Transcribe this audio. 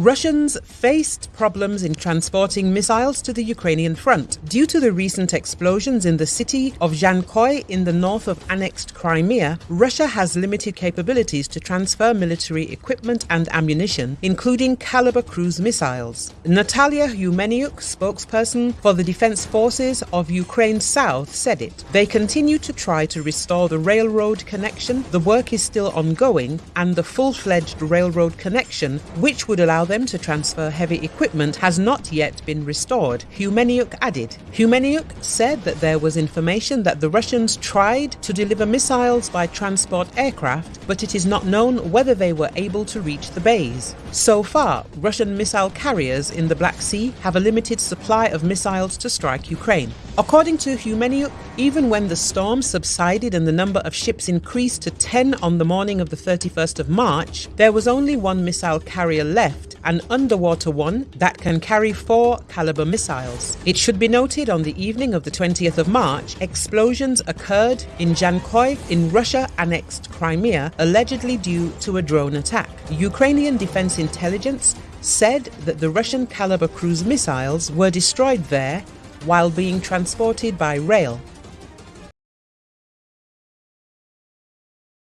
Russians faced problems in transporting missiles to the Ukrainian front due to the recent explosions in the city of Zhankoy in the north of annexed Crimea. Russia has limited capabilities to transfer military equipment and ammunition, including Kalibr cruise missiles. Natalia Humeniuk, spokesperson for the Defense Forces of Ukraine South, said it. They continue to try to restore the railroad connection. The work is still ongoing, and the full fledged railroad connection, which would allow them to transfer heavy equipment has not yet been restored, Humeniuk added. Humeniuk said that there was information that the Russians tried to deliver missiles by transport aircraft, but it is not known whether they were able to reach the bays. So far, Russian missile carriers in the Black Sea have a limited supply of missiles to strike Ukraine. According to Humeniuk, even when the storm subsided and the number of ships increased to 10 on the morning of the 31st of March, there was only one missile carrier left, an underwater one that can carry four Kalibr missiles. It should be noted on the evening of the 20th of March, explosions occurred in Zhankoy in Russia annexed Crimea, allegedly due to a drone attack. Ukrainian Defense Intelligence said that the Russian Kalibr cruise missiles were destroyed there while being transported by rail.